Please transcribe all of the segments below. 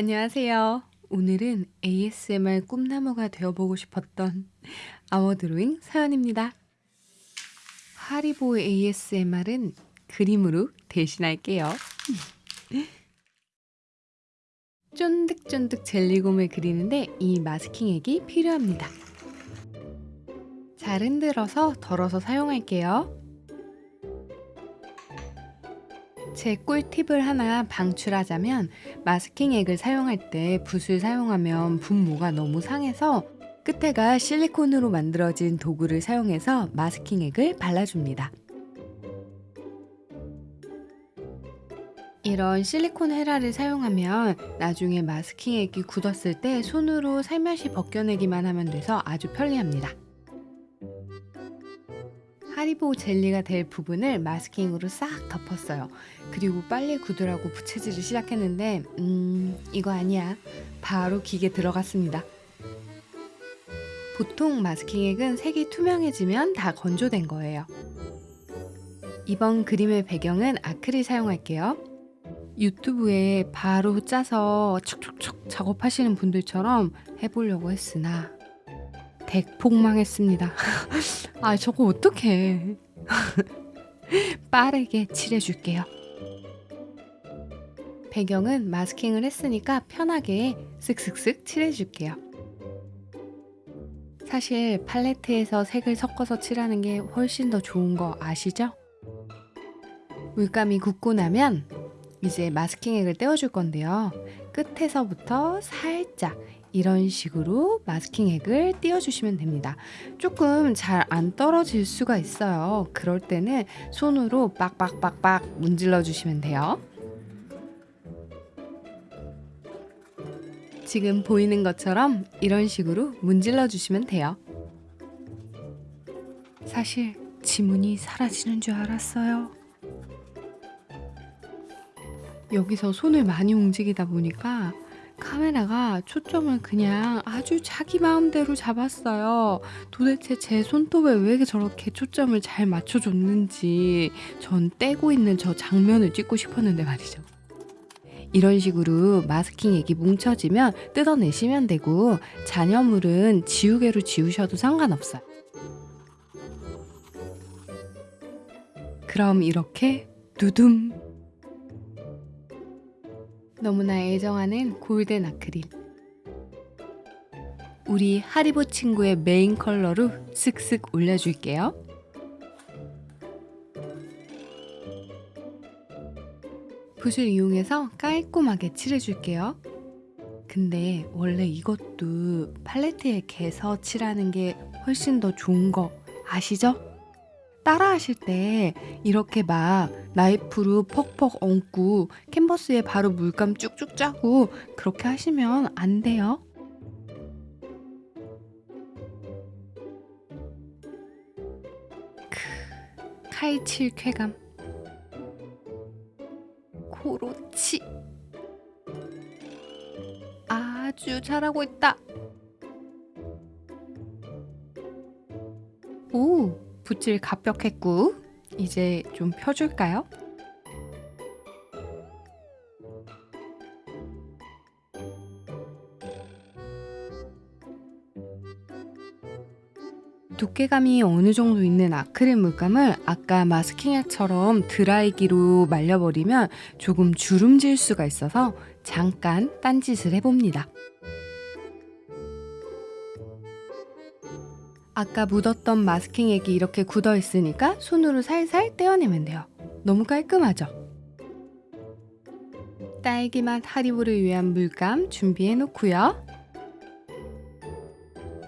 안녕하세요. 오늘은 ASMR 꿈나무가 되어보고 싶었던 아워드로잉 사연입니다. 하리보 ASMR은 그림으로 대신할게요. 쫀득쫀득 젤리곰을 그리는데 이 마스킹액이 필요합니다. 잘 흔들어서 덜어서 사용할게요. 제 꿀팁을 하나 방출하자면 마스킹액을 사용할 때 붓을 사용하면 붓모가 너무 상해서 끝에가 실리콘으로 만들어진 도구를 사용해서 마스킹액을 발라줍니다. 이런 실리콘 헤라를 사용하면 나중에 마스킹액이 굳었을 때 손으로 살며시 벗겨내기만 하면 돼서 아주 편리합니다. 하리보 젤리가 될 부분을 마스킹으로 싹 덮었어요. 그리고 빨리 굳으라고 부채질을 시작했는데 음 이거 아니야. 바로 기계 들어갔습니다. 보통 마스킹액은 색이 투명해지면 다 건조된 거예요. 이번 그림의 배경은 아크릴 사용할게요. 유튜브에 바로 짜서 촉촉촉 작업하시는 분들처럼 해보려고 했으나 대폭망했습니다. 아 저거 어떡해. 빠르게 칠해줄게요. 배경은 마스킹을 했으니까 편하게 쓱쓱쓱 칠해줄게요. 사실 팔레트에서 색을 섞어서 칠하는 게 훨씬 더 좋은 거 아시죠? 물감이 굳고 나면 이제 마스킹액을 떼어줄 건데요. 끝에서부터 살짝 이런 식으로 마스킹 액을 띄워주시면 됩니다. 조금 잘 안 떨어질 수가 있어요. 그럴 때는 손으로 빡빡빡빡 문질러 주시면 돼요. 지금 보이는 것처럼 이런 식으로 문질러 주시면 돼요. 사실 지문이 사라지는 줄 알았어요. 여기서 손을 많이 움직이다 보니까 카메라가 초점을 그냥 아주 자기 마음대로 잡았어요. 도대체 제 손톱에 왜 저렇게 초점을 잘 맞춰줬는지 전 떼고 있는 저 장면을 찍고 싶었는데 말이죠. 이런 식으로 마스킹 액이 뭉쳐지면 뜯어내시면 되고 잔여물은 지우개로 지우셔도 상관없어요. 그럼 이렇게 두둠 너무나 애정하는 골든 아크릴 우리 하리보 친구의 메인 컬러로 슥슥 올려줄게요. 붓을 이용해서 깔끔하게 칠해줄게요. 근데 원래 이것도 팔레트에 개서 칠하는 게 훨씬 더 좋은 거 아시죠? 따라 하실 때 이렇게 막 나이프로 퍽퍽 얹고 캔버스에 바로 물감 쭉쭉 짜고 그렇게 하시면 안 돼요. 크, 칼칠 쾌감. 그렇지. 아주 잘하고 있다. 오, 붓질 갑벽했고 이제 좀 펴줄까요? 두께감이 어느 정도 있는 아크릴 물감을 아까 마스킹액처럼 드라이기로 말려버리면 조금 주름질 수가 있어서 잠깐 딴짓을 해봅니다. 아까 묻었던 마스킹 액이 이렇게 굳어 있으니까 손으로 살살 떼어내면 돼요. 너무 깔끔하죠? 딸기맛 하리보를 위한 물감 준비해 놓고요.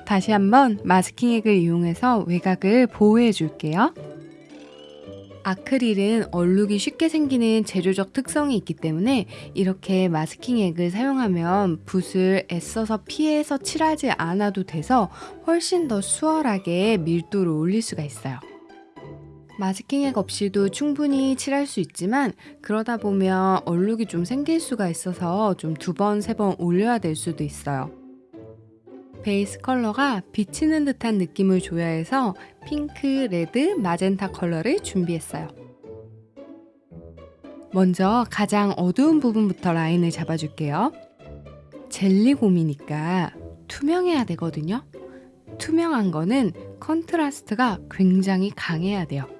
다시 한번 마스킹 액을 이용해서 외곽을 보호해 줄게요. 아크릴은 얼룩이 쉽게 생기는 제조적 특성이 있기 때문에 이렇게 마스킹액을 사용하면 붓을 애써서 피해서 칠하지 않아도 돼서 훨씬 더 수월하게 밀도를 올릴 수가 있어요. 마스킹액 없이도 충분히 칠할 수 있지만 그러다 보면 얼룩이 좀 생길 수가 있어서 좀 두 번, 세 번 올려야 될 수도 있어요. 베이스 컬러가 비치는 듯한 느낌을 줘야 해서 핑크, 레드, 마젠타 컬러를 준비했어요. 먼저 가장 어두운 부분부터 라인을 잡아줄게요. 젤리곰이니까 투명해야 되거든요. 투명한 거는 컨트라스트가 굉장히 강해야 돼요.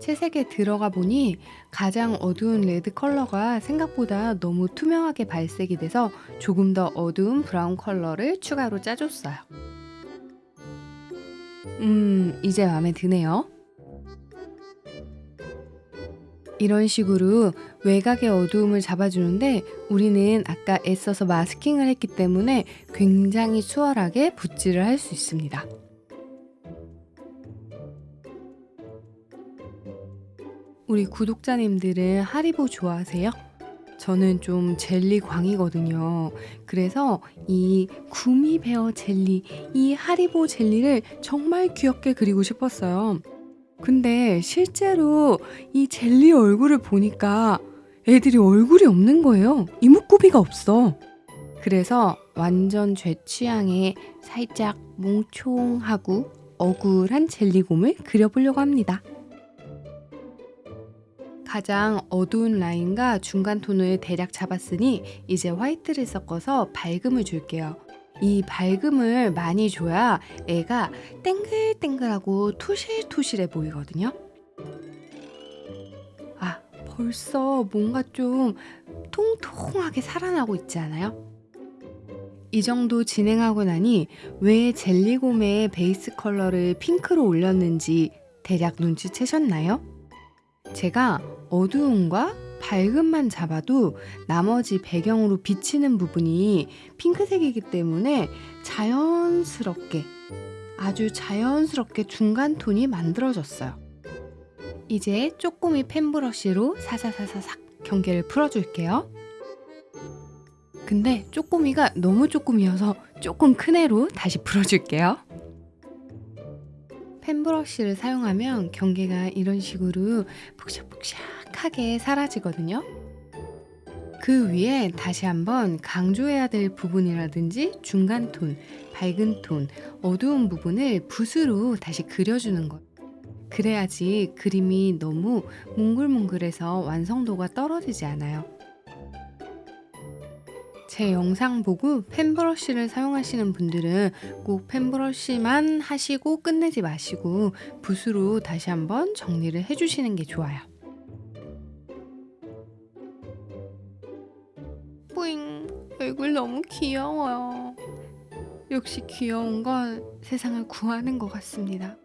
채색에 들어가 보니 가장 어두운 레드 컬러가 생각보다 너무 투명하게 발색이 돼서 조금 더 어두운 브라운 컬러를 추가로 짜줬어요. 음, 이제 마음에 드네요. 이런 식으로 외곽의 어두움을 잡아주는데 우리는 아까 애써서 마스킹을 했기 때문에 굉장히 수월하게 붓질을 할 수 있습니다. 우리 구독자님들은 하리보 좋아하세요? 저는 좀 젤리 광이거든요. 그래서 이 구미베어 젤리, 이 하리보 젤리를 정말 귀엽게 그리고 싶었어요. 근데 실제로 이 젤리 얼굴을 보니까 애들이 얼굴이 없는 거예요. 이목구비가 없어. 그래서 완전 제 취향의 살짝 몽총하고 억울한 젤리곰을 그려보려고 합니다. 가장 어두운 라인과 중간 톤을 대략 잡았으니 이제 화이트를 섞어서 밝음을 줄게요. 이 밝음을 많이 줘야 애가 땡글땡글하고 토실토실해 보이거든요. 아, 벌써 뭔가 좀 통통하게 살아나고 있지 않아요? 이 정도 진행하고 나니 왜 젤리곰의 베이스 컬러를 핑크로 올렸는지 대략 눈치채셨나요? 제가 어두움과 밝음만 잡아도 나머지 배경으로 비치는 부분이 핑크색이기 때문에 자연스럽게 아주 자연스럽게 중간 톤이 만들어졌어요. 이제 쪼꼬미 펜브러쉬로 사사사사삭 경계를 풀어줄게요. 근데 쪼꼬미가 너무 쪼꼬미여서 조금 큰 애로 다시 풀어줄게요. 펜브러쉬를 사용하면 경계가 이런 식으로 푹샥푹 샥하게 사라지거든요. 그 위에 다시 한번 강조해야 될 부분이라든지 중간 톤, 밝은 톤, 어두운 부분을 붓으로 다시 그려주는 것. 그래야지 그림이 너무 몽글몽글해서 완성도가 떨어지지 않아요. 제 영상 보고 펜브러쉬를 사용하시는 분들은 꼭 펜브러쉬만 하시고 끝내지 마시고 붓으로 다시 한번 정리를 해주시는 게 좋아요. 뿌잉 얼굴 너무 귀여워요. 역시 귀여운 건 세상을 구하는 것 같습니다.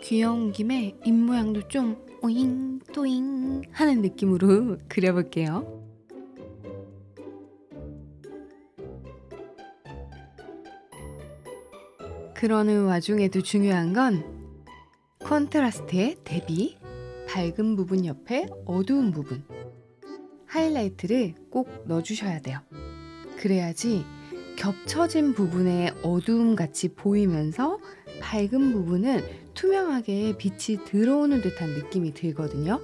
귀여운 김에 입모양도 좀 오잉 또잉 하는 느낌으로 그려볼게요. 그러는 와중에도 중요한 건 컨트라스트의 대비, 밝은 부분 옆에 어두운 부분, 하이라이트를 꼭 넣어주셔야 돼요. 그래야지 겹쳐진 부분에 어두움 같이 보이면서 밝은 부분은 투명하게 빛이 들어오는 듯한 느낌이 들거든요.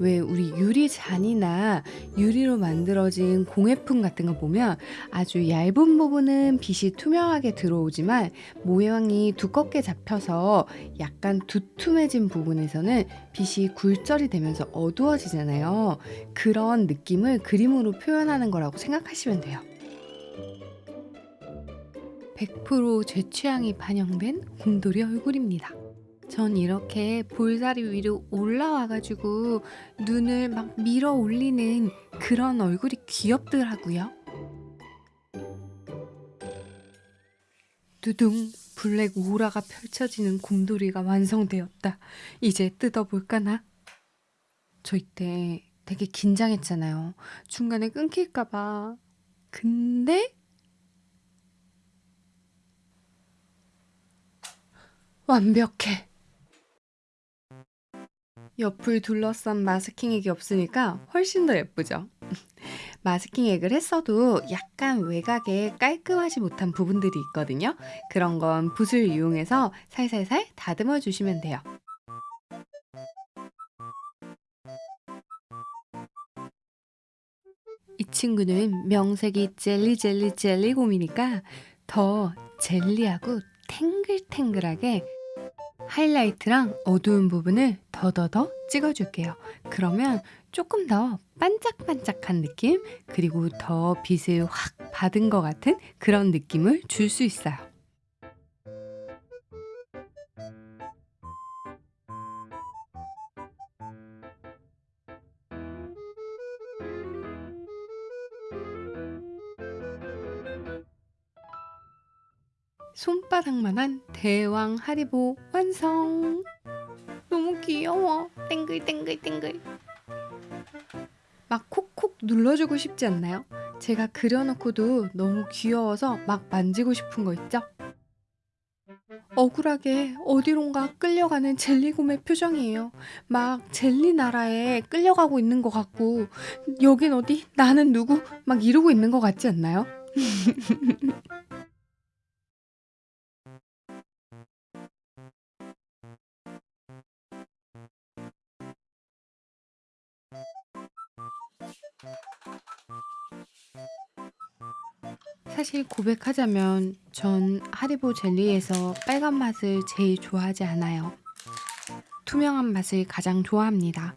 왜 우리 유리 잔이나 유리로 만들어진 공예품 같은 거 보면 아주 얇은 부분은 빛이 투명하게 들어오지만 모양이 두껍게 잡혀서 약간 두툼해진 부분에서는 빛이 굴절이 되면서 어두워지잖아요. 그런 느낌을 그림으로 표현하는 거라고 생각하시면 돼요. 100%제 취향이 반영된 곰돌이 얼굴입니다. 전 이렇게 볼살이 위로 올라와 가지고 눈을 막 밀어 올리는 그런 얼굴이 귀엽더라고요. 두둥 블랙 오라가 펼쳐지는 곰돌이가 완성되었다. 이제 뜯어볼까나? 저 이때 되게 긴장했잖아요. 중간에 끊길까봐. 근데 완벽해. 옆을 둘러싼 마스킹액이 없으니까 훨씬 더 예쁘죠? 마스킹액을 했어도 약간 외곽에 깔끔하지 못한 부분들이 있거든요. 그런 건 붓을 이용해서 살살살 다듬어 주시면 돼요. 이 친구는 명색이 젤리 젤리 젤리곰이니까 더 젤리하고 탱글탱글하게 하이라이트랑 어두운 부분을 더더더 찍어줄게요. 그러면 조금 더 반짝반짝한 느낌, 그리고 더 빛을 확 받은 것 같은 그런 느낌을 줄 수 있어요. 손바닥만한 대왕 하리보 완성! 너무 귀여워. 땡글땡글땡글. 막 콕콕 눌러주고 싶지 않나요? 제가 그려놓고도 너무 귀여워서 막 만지고 싶은 거 있죠? 억울하게 어디론가 끌려가는 젤리곰의 표정이에요. 막 젤리 나라에 끌려가고 있는 것 같고, 여긴 어디? 나는 누구? 막 이러고 있는 것 같지 않나요? 사실 고백하자면 전 하리보 젤리에서 빨간 맛을 제일 좋아하지 않아요. 투명한 맛을 가장 좋아합니다.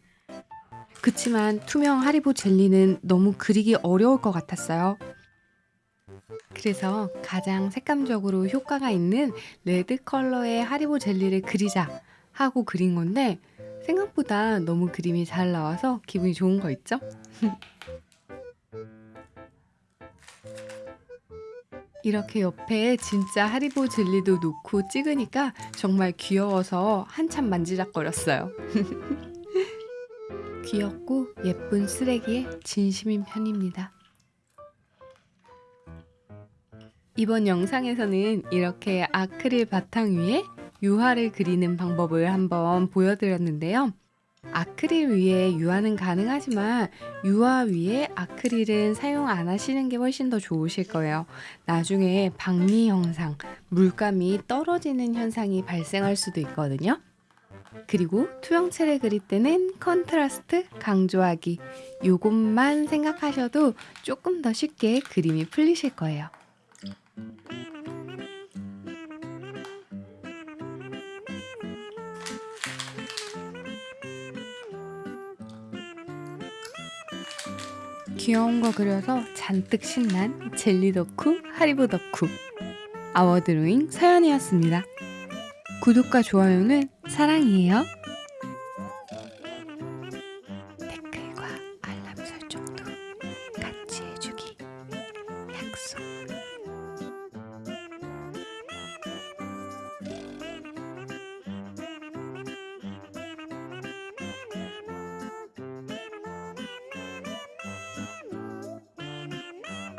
그치만 투명 하리보 젤리는 너무 그리기 어려울 것 같았어요. 그래서 가장 색감적으로 효과가 있는 레드 컬러의 하리보 젤리를 그리자 하고 그린 건데 생각보다 너무 그림이 잘 나와서 기분이 좋은 거 있죠? 이렇게 옆에 진짜 하리보 젤리도 놓고 찍으니까 정말 귀여워서 한참 만지작거렸어요. 귀엽고 예쁜 쓰레기에 진심인 편입니다. 이번 영상에서는 이렇게 아크릴 바탕 위에 유화를 그리는 방법을 한번 보여드렸는데요. 아크릴 위에 유화는 가능하지만 유화 위에 아크릴은 사용 안 하시는 게 훨씬 더 좋으실 거예요. 나중에 박리 현상, 물감이 떨어지는 현상이 발생할 수도 있거든요. 그리고 투명체를 그릴 때는 컨트라스트 강조하기 요것만 생각하셔도 조금 더 쉽게 그림이 풀리실 거예요. 귀여운 거 그려서 잔뜩 신난 젤리 덕후 하리보 덕후 아워드로잉 서연이었습니다. 구독과 좋아요는 사랑이에요.